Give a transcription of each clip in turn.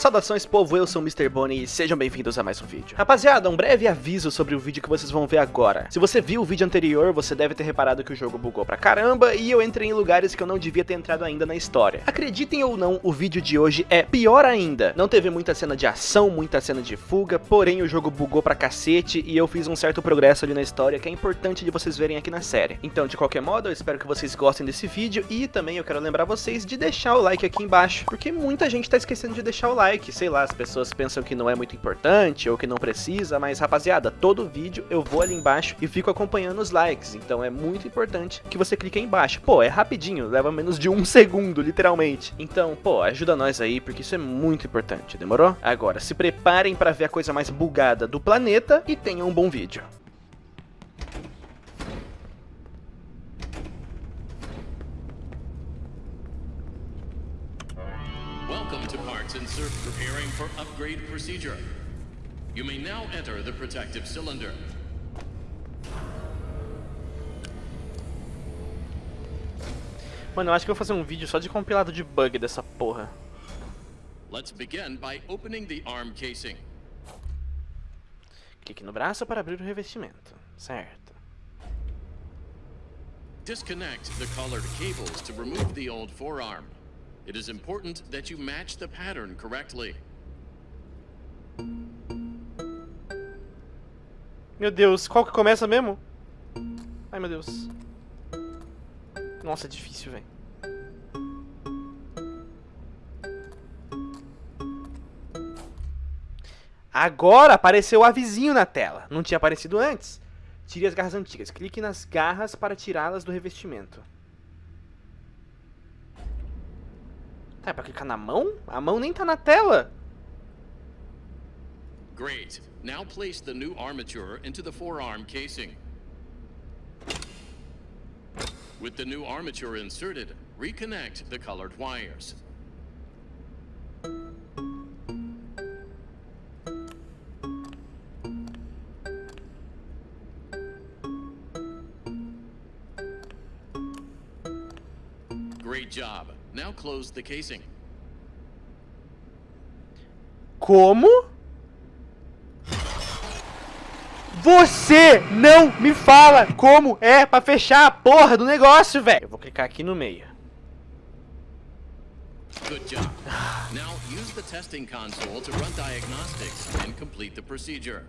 Saudações povo, eu sou o Mr. Bonnie e sejam bem-vindos a mais um vídeo. Rapaziada, um breve aviso sobre o vídeo que vocês vão ver agora. Se você viu o vídeo anterior, você deve ter reparado que o jogo bugou pra caramba e eu entrei em lugares que eu não devia ter entrado ainda na história. Acreditem ou não, o vídeo de hoje é pior ainda. Não teve muita cena de ação, muita cena de fuga, porém o jogo bugou pra cacete e eu fiz um certo progresso ali na história que é importante de vocês verem aqui na série. Então, de qualquer modo, eu espero que vocês gostem desse vídeo e também eu quero lembrar vocês de deixar o like aqui embaixo, porque muita gente tá esquecendo de deixar o like like, sei lá, as pessoas pensam que não é muito importante ou que não precisa, mas rapaziada, todo vídeo eu vou ali embaixo e fico acompanhando os likes, então é muito importante que você clique aí embaixo. Pô, é rapidinho, leva menos de um segundo, literalmente. Então, pô, ajuda nós aí, porque isso é muito importante, demorou? Agora, se preparem para ver a coisa mais bugada do planeta e tenham um bom vídeo. For upgrade procedure. You may now enter the protective cylinder. Mano, eu acho que eu vou fazer um vídeo só de compilado de bug dessa porra. Let's begin by opening the arm casing. Clique no braço para abrir o revestimento. Certo. Disconnect the colored cables to remove the old forearm. It is important that you match the pattern correctly. Meu Deus, qual que começa mesmo? Ai, meu Deus. Nossa, é difícil, velho. Agora apareceu o avisinho na tela. Não tinha aparecido antes. Tire as garras antigas. Clique nas garras para tirá-las do revestimento. Tá, é pra clicar na mão? A mão nem tá na tela. Great. Now place the new armature into the forearm casing. With the new armature inserted, reconnect the colored wires. Great job. Now close the casing. Como? Você não me fala como é pra fechar a porra do negócio, velho. Eu vou clicar aqui no meio. Good job. Now use the testing console to run diagnostics and complete the procedure.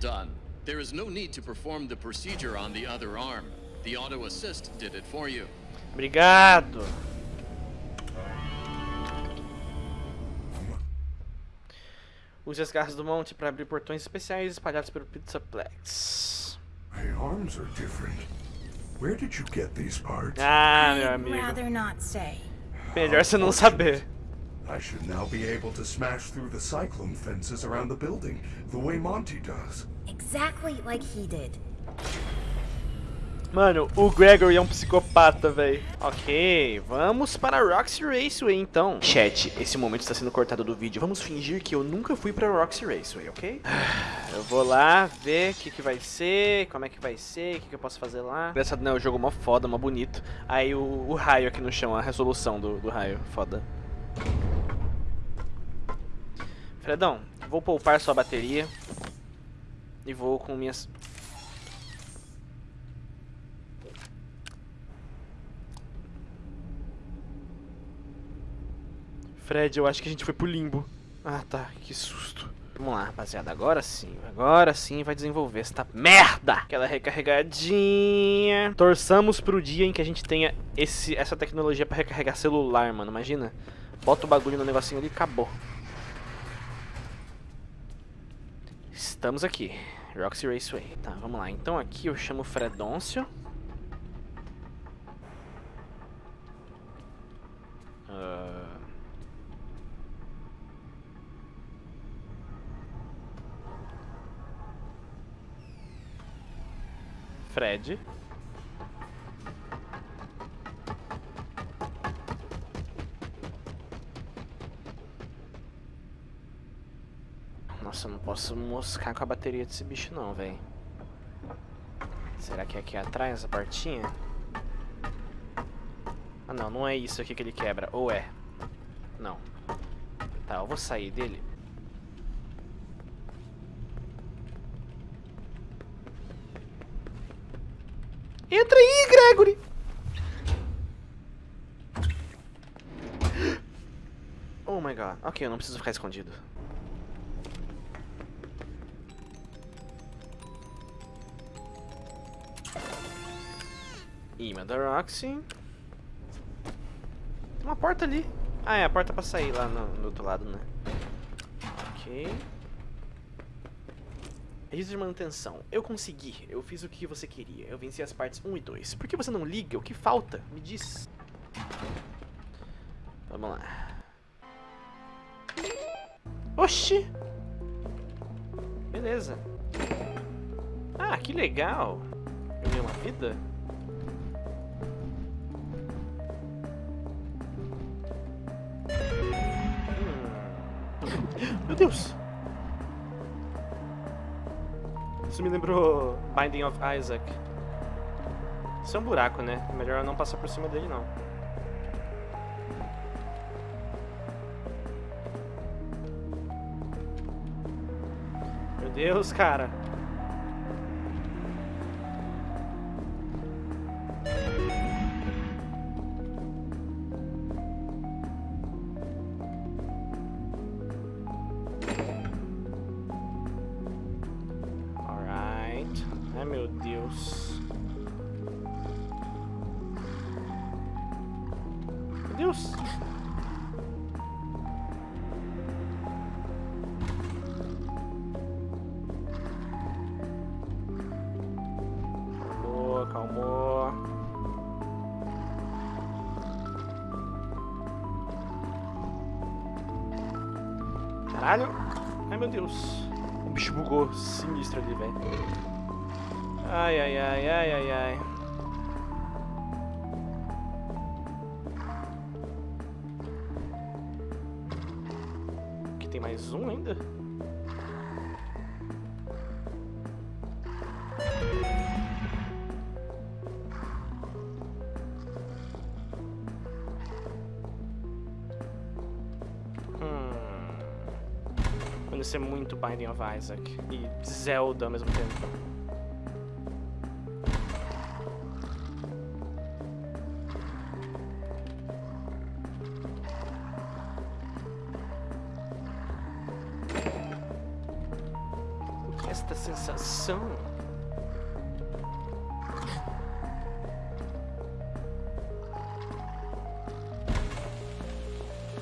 Done. There is no need to perform the procedure on the other arm. The auto assist did it for you. Obrigado. Use as garras do monte para abrir portões especiais espalhados pelo Pizzaplex. My arms are different. Where did you get these parts? Ah, meu amigo. Melhor você não saber. I should now be able to smash through the cyclone fences around the building, the way Monty does. Exactly like he did. Mano, o Gregory é um psicopata, velho. Ok, vamos para Roxy Raceway, então. Chat, esse momento está sendo cortado do vídeo. Vamos fingir que eu nunca fui para Roxy Raceway, ok? Eu vou lá ver o que, que vai ser, como é que vai ser, o que, que eu posso fazer lá. Engraçado, né? O jogo mó foda, mó bonito. Aí o, o raio aqui no chão, a resolução do, do raio, foda. Fredão, vou poupar sua bateria. E vou com minhas... Fred, eu acho que a gente foi pro limbo. Ah, tá. Que susto. Vamos lá, rapaziada. Agora sim. Agora sim vai desenvolver esta merda. Aquela recarregadinha. Torçamos pro dia em que a gente tenha esse, essa tecnologia pra recarregar celular, mano. Imagina. Bota o bagulho no negocinho ali e acabou. Estamos aqui. Roxy Raceway. Tá, vamos lá. Então aqui eu chamo Fredoncio ah. Fred. Nossa, eu não posso moscar com a bateria desse bicho não, velho. Será que é aqui atrás, essa portinha? Ah, não, não é isso aqui que ele quebra. Ou é? Não. Tá, eu vou sair dele. Entra aí, Gregory! Oh my god. Ok, eu não preciso ficar escondido. Imã da Roxy. Tem uma porta ali. Ah, é a porta pra sair lá no, no outro lado, né? Ok. Registro de manutenção. Eu consegui. Eu fiz o que você queria. Eu venci as partes 1 e 2. Por que você não liga? O que falta? Me diz. Vamos lá. Oxi! Beleza. Ah, que legal. Eu ganhei uma vida? Meu Deus! Isso me lembrou Binding of Isaac. Isso é um buraco, né? Melhor não passar por cima dele, não. Meu Deus, cara. Meu Deus. Meu Deus. Calmou, calmou. Caralho. Ai, meu Deus. O bicho bugou sinistro ali, velho. Ai, ai, ai, ai, ai, ai. Aqui tem mais um ainda? Hum. Isso é muito Binding of Isaac e Zelda ao mesmo tempo.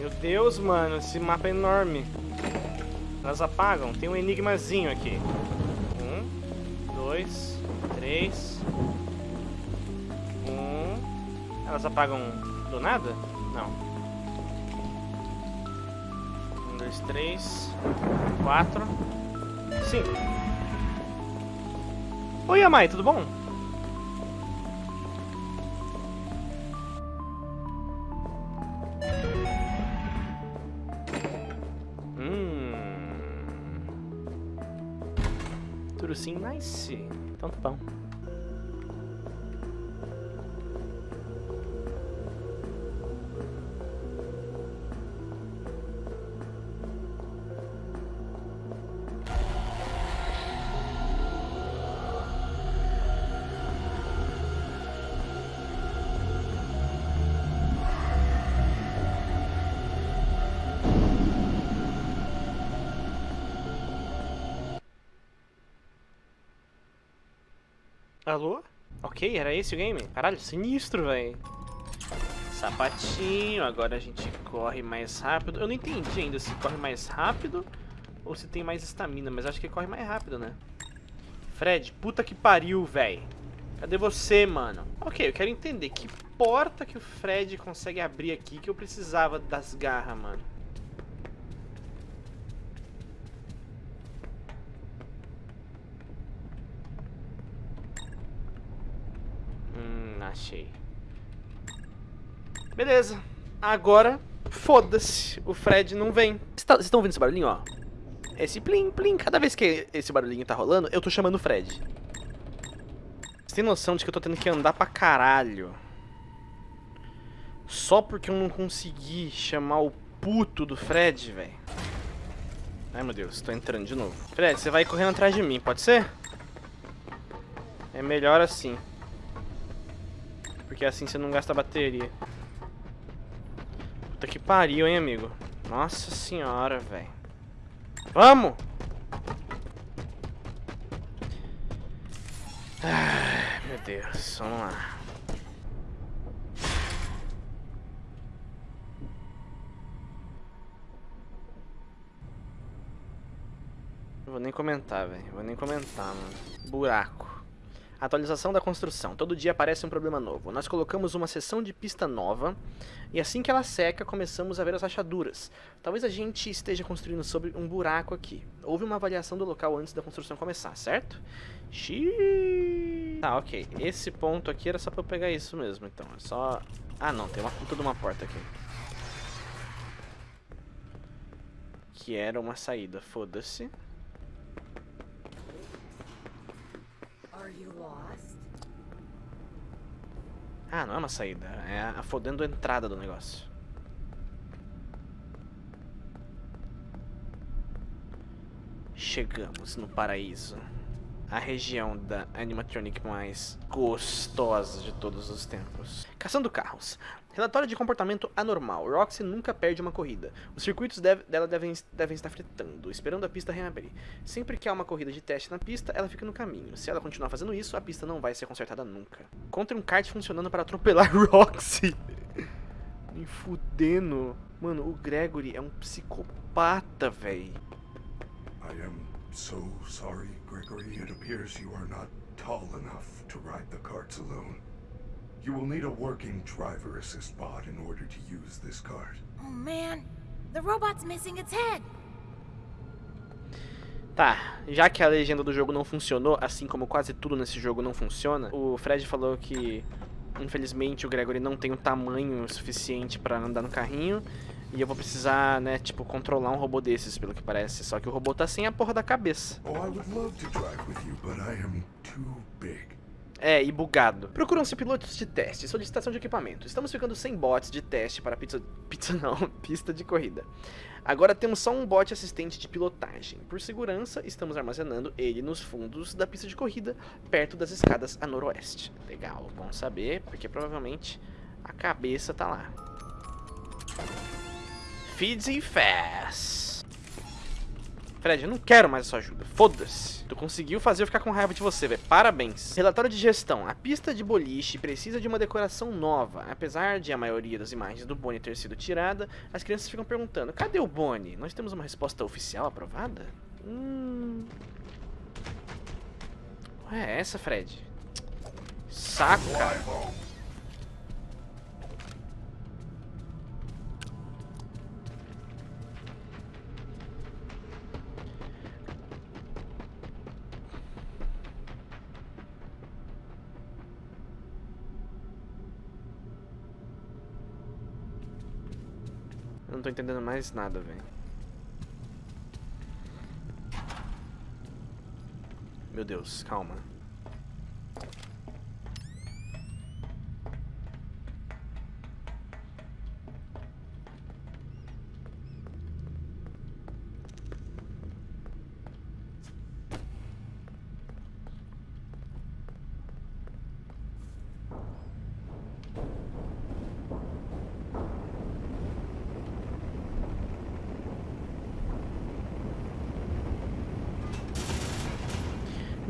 Meu Deus, mano, esse mapa é enorme. Elas apagam, tem um enigmazinho aqui. Um, dois, três. Um. Elas apagam do nada? Não. Um, dois, três, quatro. Sim. Oi, Amai, tudo bom? Tudo sim, nice. Então tá bom. Ok, era esse o game? Caralho, sinistro, velho. Sapatinho, agora a gente corre mais rápido. Eu não entendi ainda se corre mais rápido ou se tem mais estamina, mas acho que corre mais rápido, né? Fred, puta que pariu, velho. Cadê você, mano? Ok, eu quero entender que porta que o Fred consegue abrir aqui que eu precisava das garras, mano. Achei. Beleza. Agora, foda-se. O Fred não vem. Vocês tá, estão ouvindo esse barulhinho, ó? Esse plim, plim. Cada vez que esse barulhinho tá rolando, eu tô chamando o Fred. Você tem noção de que eu tô tendo que andar pra caralho? Só porque eu não consegui chamar o puto do Fred, velho. Ai, meu Deus, tô entrando de novo. Fred, você vai correndo atrás de mim, pode ser? É melhor assim. Porque assim você não gasta bateria. Puta que pariu, hein, amigo. Nossa senhora, velho. Vamos! Meu Deus, vamos lá. Vou nem comentar, velho. Vou nem comentar, mano. Buraco. Atualização da construção. Todo dia aparece um problema novo. Nós colocamos uma seção de pista nova e assim que ela seca, começamos a ver as rachaduras. Talvez a gente esteja construindo sobre um buraco aqui. Houve uma avaliação do local antes da construção começar, certo? Xiii. Tá, ok. Esse ponto aqui era só pra eu pegar isso mesmo, então. É só... Ah, não. Tem uma puta de uma porta aqui. Que era uma saída. Foda-se. Ah, não é uma saída. É a fodendo entrada do negócio. Chegamos no paraíso. A região da animatronic mais gostosa de todos os tempos. Caçando carros. Relatório de comportamento anormal. Roxy nunca perde uma corrida. Os circuitos deve, dela devem, devem estar fritando, esperando a pista reabrir. Sempre que há uma corrida de teste na pista, ela fica no caminho. Se ela continuar fazendo isso, a pista não vai ser consertada nunca. Encontre um kart funcionando para atropelar Roxy. Me fudendo. Mano, o Gregory é um psicopata, am so sorry, Gregory. It appears you are not tall enough to ride the carts alone. You will need a working driver assist bot in order to use this card. Oh man, the robot's missing its head. Tá, já que a legenda do jogo não funcionou, assim como quase tudo nesse jogo não funciona, o Fred falou que infelizmente o Gregory não tem o tamanho suficiente para andar no carrinho e eu vou precisar, né, tipo, controlar um robô desses, pelo que parece. Só que o robô tá sem a porra da cabeça. Oh, you. É, e bugado. Procuram-se pilotos de teste, solicitação de equipamento. Estamos ficando sem bots de teste para pizza... Pizza não, pista de corrida. Agora temos só um bot assistente de pilotagem. Por segurança, estamos armazenando ele nos fundos da pista de corrida, perto das escadas a noroeste. Legal, bom saber, porque provavelmente a cabeça tá lá. Feeds e Fast. Fred, eu não quero mais a sua ajuda. Foda-se. Tu conseguiu fazer eu ficar com raiva de você, velho. Parabéns. Relatório de gestão. A pista de boliche precisa de uma decoração nova. Apesar de a maioria das imagens do Bonnie ter sido tirada, as crianças ficam perguntando, cadê o Bonnie? Nós temos uma resposta oficial aprovada? Hum... Ué, é essa, Fred? Saca. Entendendo mais nada, velho. Meu Deus, calma.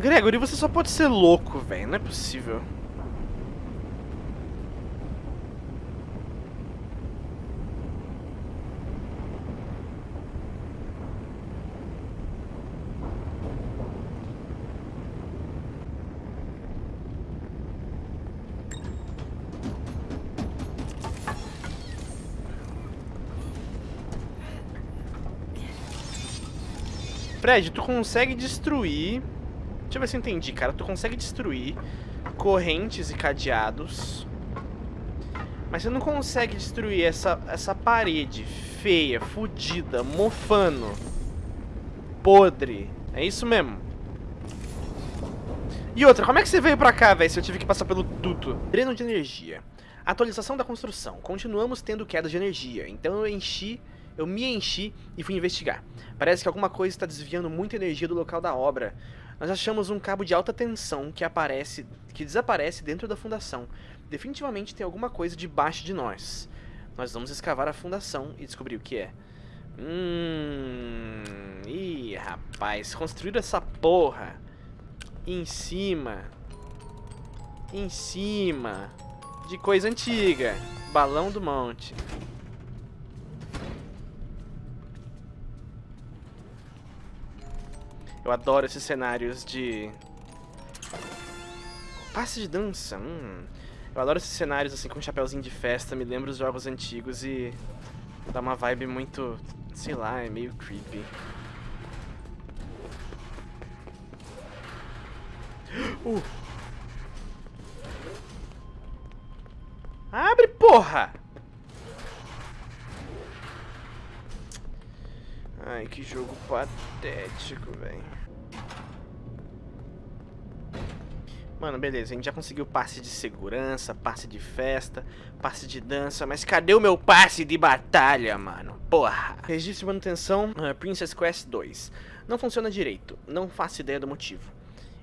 Gregory, você só pode ser louco, velho. Não é possível. Fred, tu consegue destruir Deixa eu ver se eu entendi, cara. Tu consegue destruir correntes e cadeados. Mas você não consegue destruir essa, essa parede feia, fodida, mofando, podre. É isso mesmo. E outra, como é que você veio pra cá, velho, se eu tive que passar pelo duto? Dreno de energia. Atualização da construção. Continuamos tendo queda de energia, então eu enchi, eu me enchi e fui investigar. Parece que alguma coisa está desviando muita energia do local da obra. Nós achamos um cabo de alta tensão que aparece, que desaparece dentro da fundação. Definitivamente tem alguma coisa debaixo de nós. Nós vamos escavar a fundação e descobrir o que é. Hum... Ih, rapaz, construíram essa porra em cima, em cima de coisa antiga. Balão do monte. Eu adoro esses cenários de... Passe de dança, hum. Eu adoro esses cenários assim com um chapéuzinho de festa, me lembra os jogos antigos e dá uma vibe muito, sei lá, é meio creepy. Uh. Abre, porra! Ai, que jogo patético, velho. Mano, beleza, a gente já conseguiu passe de segurança, passe de festa, passe de dança, mas cadê o meu passe de batalha, mano? Porra! Registro de manutenção, uh, Princess Quest 2. Não funciona direito, não faço ideia do motivo.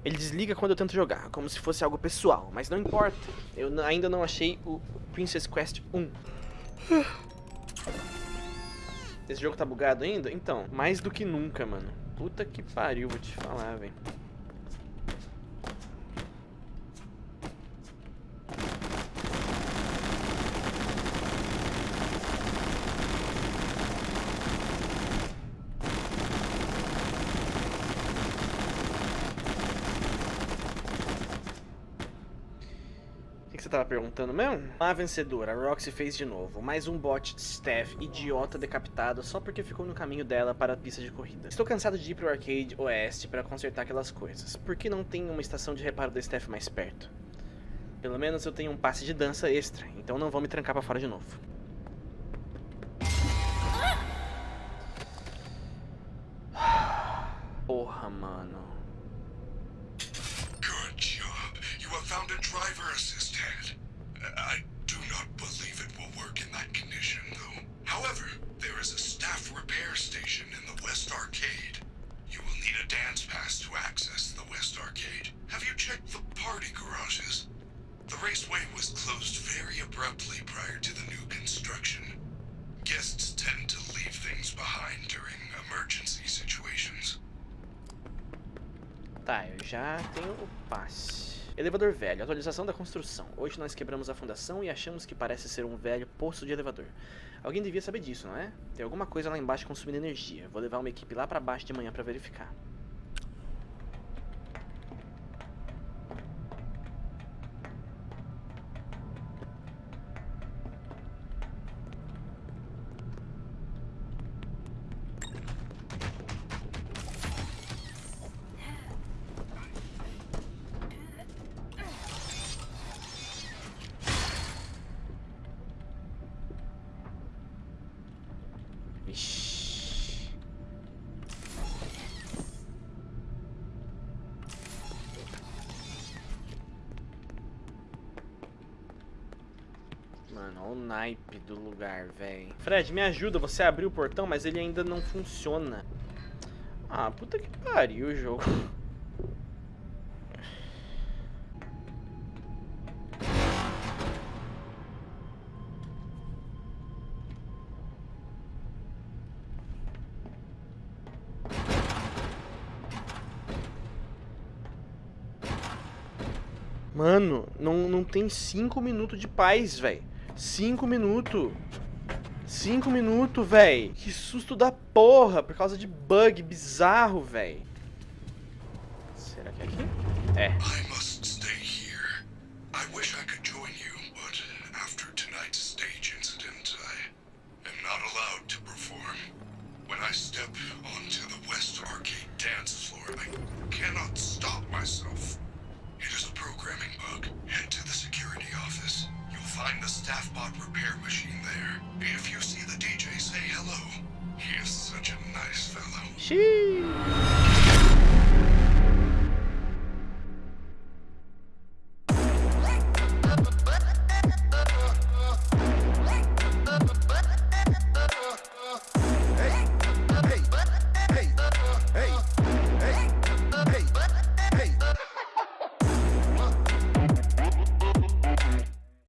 Ele desliga quando eu tento jogar, como se fosse algo pessoal, mas não importa. Eu ainda não achei o Princess Quest 1. Esse jogo tá bugado ainda? Então, mais do que nunca, mano. Puta que pariu, vou te falar, velho. você tava perguntando mesmo? A vencedora, a Roxy fez de novo. Mais um bot staff idiota decapitado só porque ficou no caminho dela para a pista de corrida. Estou cansado de ir pro arcade oeste para consertar aquelas coisas. Por que não tem uma estação de reparo da staff mais perto? Pelo menos eu tenho um passe de dança extra, então não vou me trancar pra fora de novo. Porra, mano. Was closed very abruptly prior to the new construction. Guests tend to leave things behind during emergency situations. Tá, eu já tenho o passe. Elevador velho, atualização da construção. Hoje nós quebramos a fundação e achamos que parece ser um velho poço de elevador. Alguém devia saber disso, não é? Tem alguma coisa lá embaixo consumindo energia. Vou levar uma equipe lá pra baixo de manhã pra verificar. Mano, olha o naipe do lugar, velho. Fred, me ajuda. Você abriu o portão, mas ele ainda não funciona. Ah, puta que pariu o jogo. Mano, não, não tem cinco minutos de paz, velho. Cinco minutos. Cinco minutos, véi. Que susto da porra, por causa de bug bizarro, véi. Será que é aqui? É.